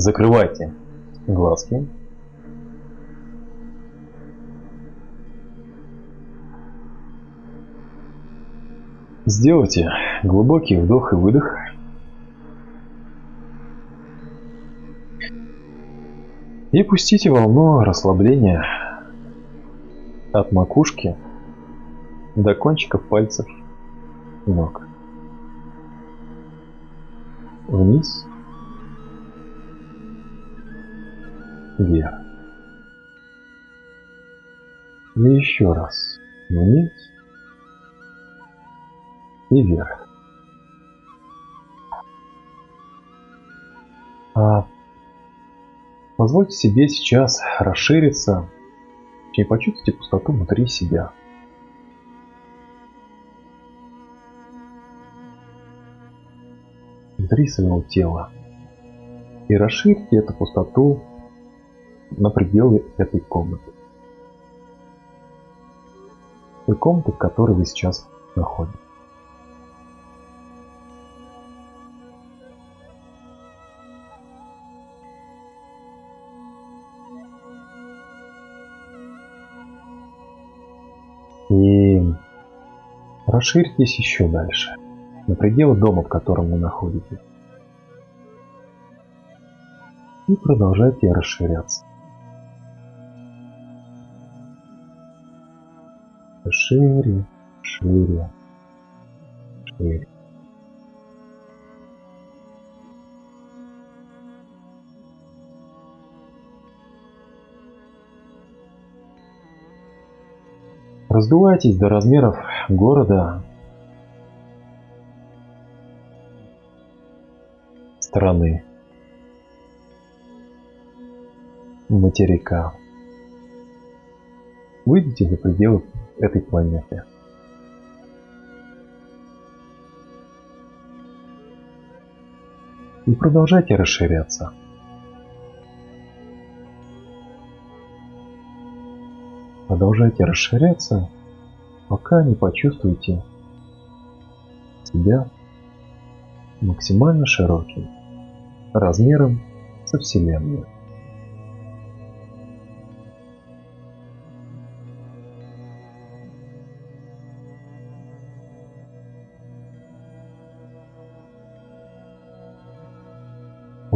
Закрывайте глазки. Сделайте глубокий вдох и выдох. И пустите волну расслабления от макушки до кончиков пальцев ног. Вниз. Вверх. И еще раз. Вниз. И вверх. А позвольте себе сейчас расшириться и почувствуйте пустоту внутри себя. Внутри своего тела. И расширьте эту пустоту на пределы этой комнаты. Той комнаты, в которой вы сейчас находитесь. И расширьтесь еще дальше, на пределы дома, в котором вы находитесь. И продолжайте расширяться. Шире, шире, шире. Раздувайтесь до размеров города, страны, материка. Выйдите за пределы этой планеты. И продолжайте расширяться. Продолжайте расширяться, пока не почувствуете себя максимально широким, размером со Вселенной.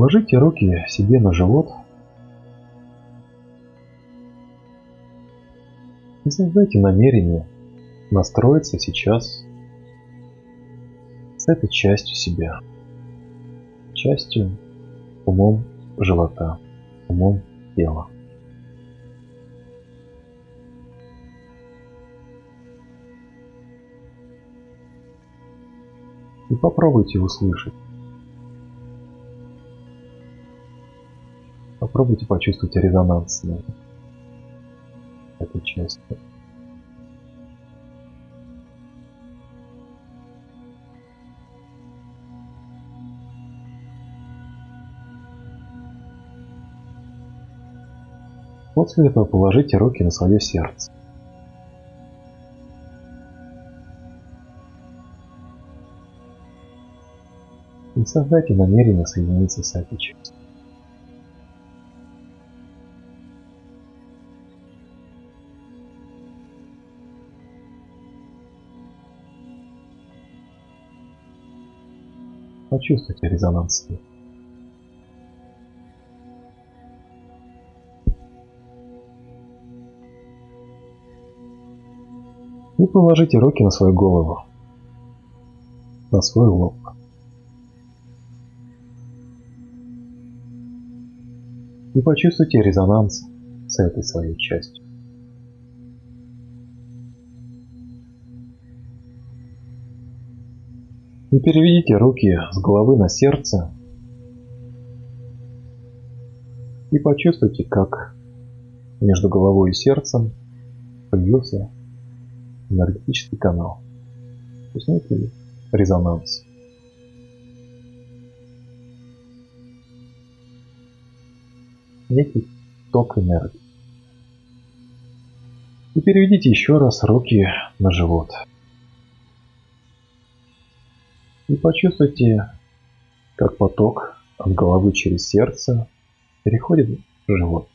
Ложите руки себе на живот и создайте намерение настроиться сейчас с этой частью себя, частью умом живота, умом тела. И попробуйте услышать. Попробуйте почувствовать резонанс на этой части. После этого положите руки на свое сердце. И создайте намерение соединиться с этой частью. Почувствуйте резонанс. И положите руки на свою голову, на свой лоб. И почувствуйте резонанс с этой своей частью. И переведите руки с головы на сердце. И почувствуйте, как между головой и сердцем появился энергетический канал. То резонанс. Некий ток энергии. И переведите еще раз руки на живот. И почувствуйте, как поток от головы через сердце переходит в живот.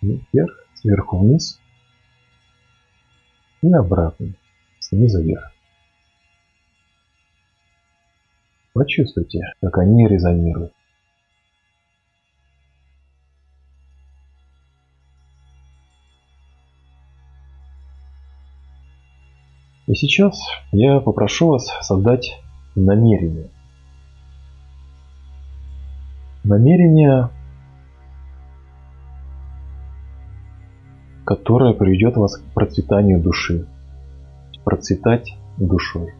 Вверх, сверху вниз и обратно, снизу вверх. Почувствуйте, как они резонируют. И сейчас я попрошу вас создать намерение. Намерение, которое приведет вас к процветанию души. Процветать душой.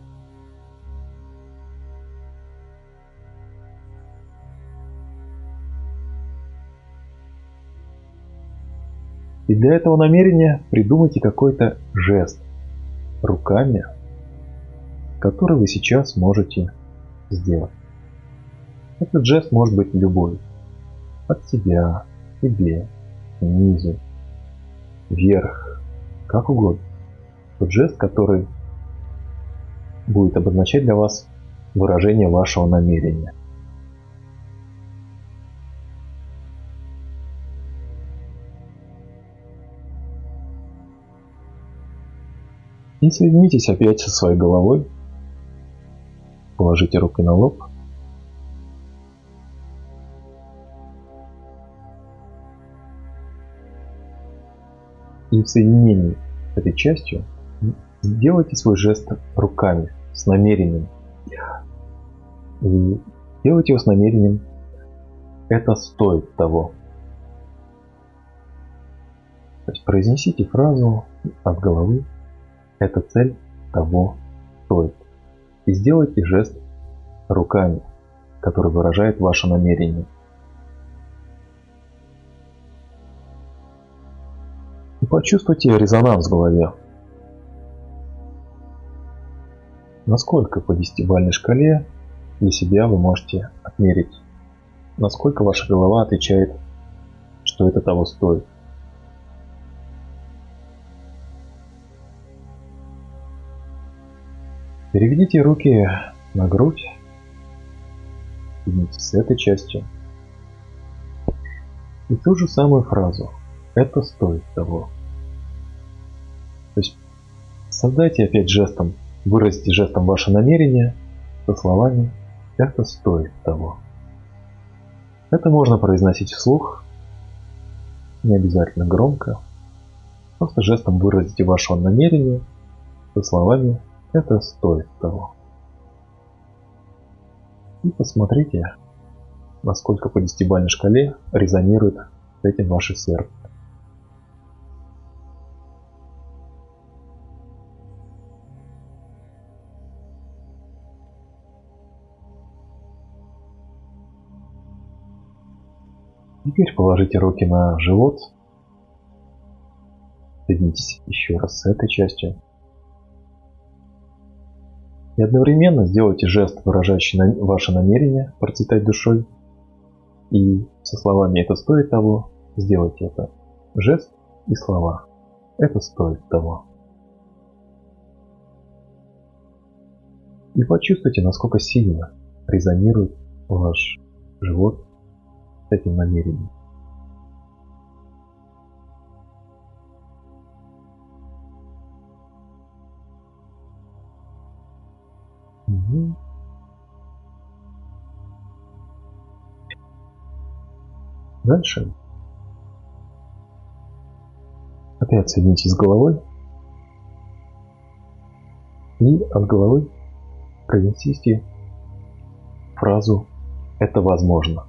И для этого намерения придумайте какой-то жест, руками, который вы сейчас можете сделать. Этот жест может быть любой. От себя, тебе, снизу, вверх, как угодно. Тот жест, который будет обозначать для вас выражение вашего намерения. И соединитесь опять со своей головой. Положите руки на лоб. И в соединении с этой частью сделайте свой жест руками, с намерением. И делайте его с намерением «это стоит того». То есть произнесите фразу от головы эта цель того стоит. И сделайте жест руками, который выражает ваше намерение. И почувствуйте резонанс в голове. Насколько по десятибалльной шкале для себя вы можете отмерить, насколько ваша голова отвечает, что это того стоит. Переведите руки на грудь. Поднимите с этой частью. И ту же самую фразу. Это стоит того. То есть создайте опять жестом, выразите жестом ваше намерение со словами «это стоит того». Это можно произносить вслух, не обязательно громко. Просто жестом выразите ваше намерение со словами это стоит того. И посмотрите, насколько по десятибалльной шкале резонирует с этим ваше сердце. Теперь положите руки на живот. Соединитесь еще раз с этой частью. И одновременно сделайте жест, выражающий ваше намерение процветать душой. И со словами «это стоит того» сделайте это. Жест и слова. Это стоит того. И почувствуйте, насколько сильно резонирует ваш живот с этим намерением. Угу. Дальше. Опять соединитесь с головой. И от головы произнесите фразу «это возможно»,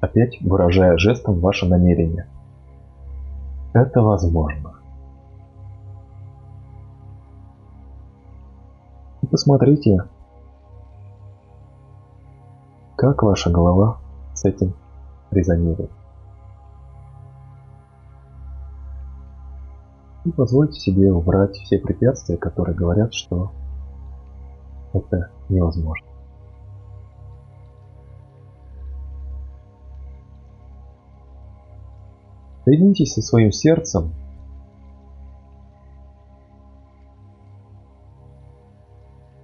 опять выражая жестом ваше намерение. Это возможно. Посмотрите, как ваша голова с этим резонирует. И позвольте себе убрать все препятствия, которые говорят, что это невозможно. Соединитесь со своим сердцем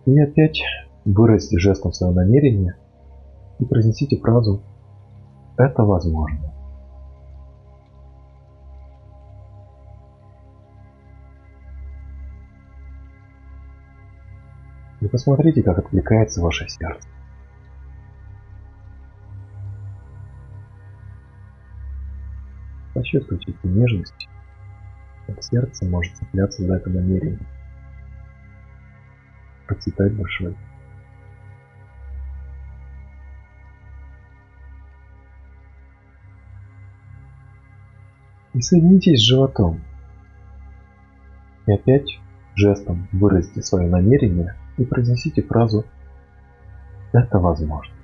И опять выразите жестом свое намерение и произнесите фразу Это возможно. И посмотрите, как откликается ваше сердце. Почувствуйте эту нежность, как сердце может цепляться за это намерение, процветать душой. И соединитесь с животом. И опять жестом выразите свое намерение и произнесите фразу «Это возможно».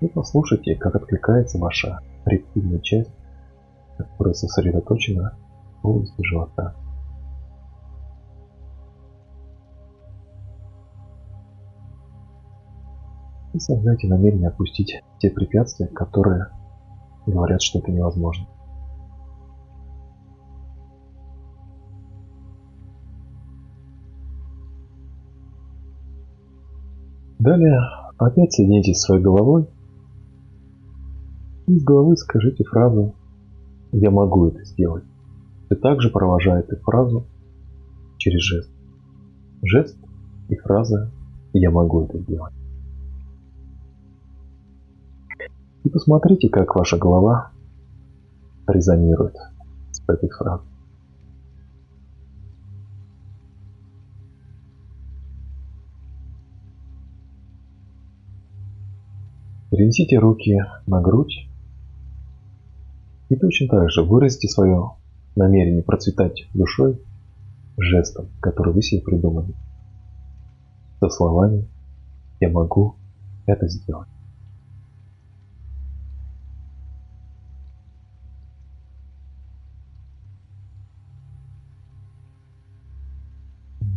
И послушайте, как откликается ваша рептильная часть, которая сосредоточена области живота. И создайте намерение опустить те препятствия, которые говорят, что это невозможно. Далее опять соединитесь своей головой из головы скажите фразу «Я могу это сделать». И также провожая эту фразу через жест. Жест и фраза «Я могу это сделать». И посмотрите, как ваша голова резонирует с этой фразой. Перенесите руки на грудь и точно так же выразите свое намерение процветать душой жестом, который вы себе придумали. Со словами «Я могу это сделать».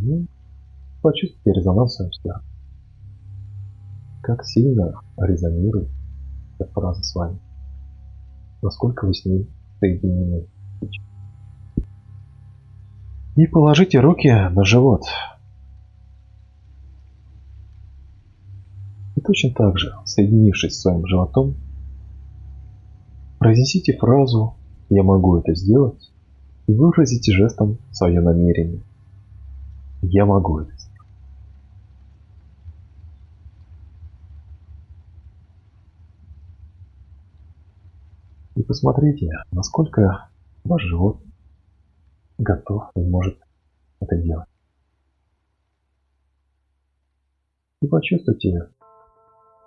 И почувствуйте резонанс в своем сердце. Как сильно резонирует эта фраза с вами насколько вы с ней соединены. И положите руки на живот. И точно так же, соединившись с своим животом, произнесите фразу «Я могу это сделать» и выразите жестом свое намерение. Я могу это сделать. И посмотрите, насколько ваш живот готов и может это делать. И почувствуйте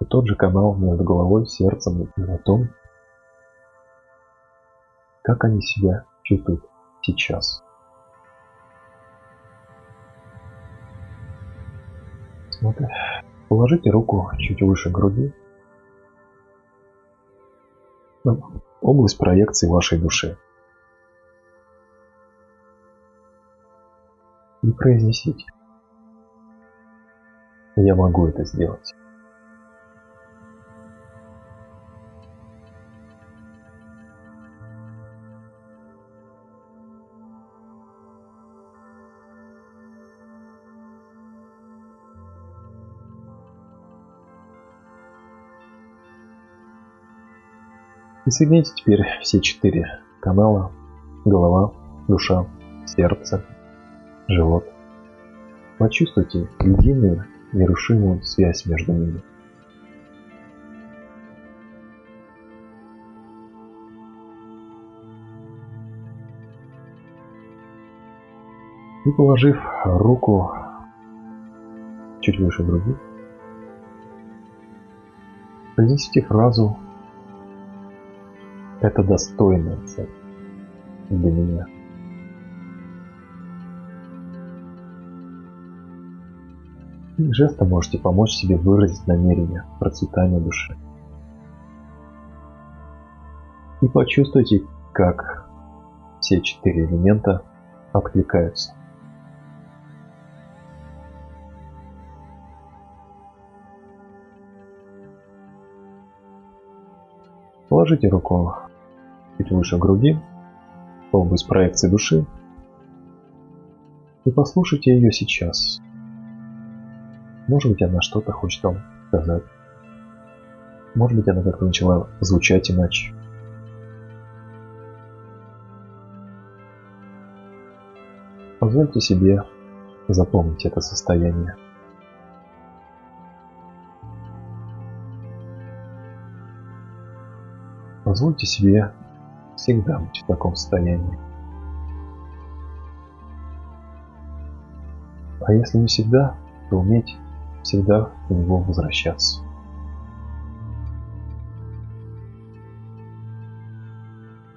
тот же канал между головой, сердцем и животом, как они себя чувствуют сейчас. Смотрите. Положите руку чуть выше груди область проекции вашей души. И произнесите. Я могу это сделать. И соедините теперь все четыре канала. Голова, душа, сердце, живот. Почувствуйте единую нерушимую связь между ними. И положив руку чуть выше груди, произнесите фразу это достойная цель для меня. Жестом можете помочь себе выразить намерение процветания души. И почувствуйте, как все четыре элемента откликаются. Положите руку чуть выше груди, область проекции души, и послушайте ее сейчас. Может быть, она что-то хочет вам сказать. Может быть, она как-то начала звучать иначе. Позвольте себе запомнить это состояние. Позвольте себе всегда быть в таком состоянии. А если не всегда, то уметь всегда в него возвращаться.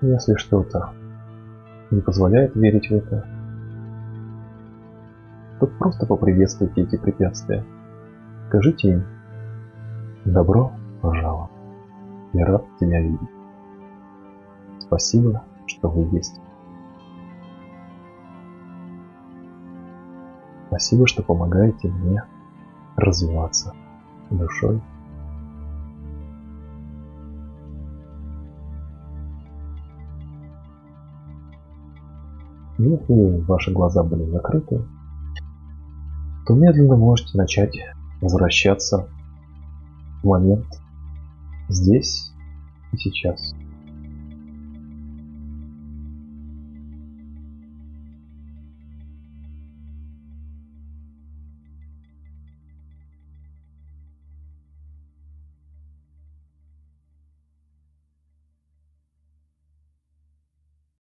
Если что-то не позволяет верить в это, то просто поприветствуйте эти препятствия. Скажите им «Добро пожаловать, я рад тебя видеть». Спасибо, что вы есть. Спасибо, что помогаете мне развиваться душой. Если ваши глаза были закрыты, то медленно можете начать возвращаться в момент здесь и сейчас.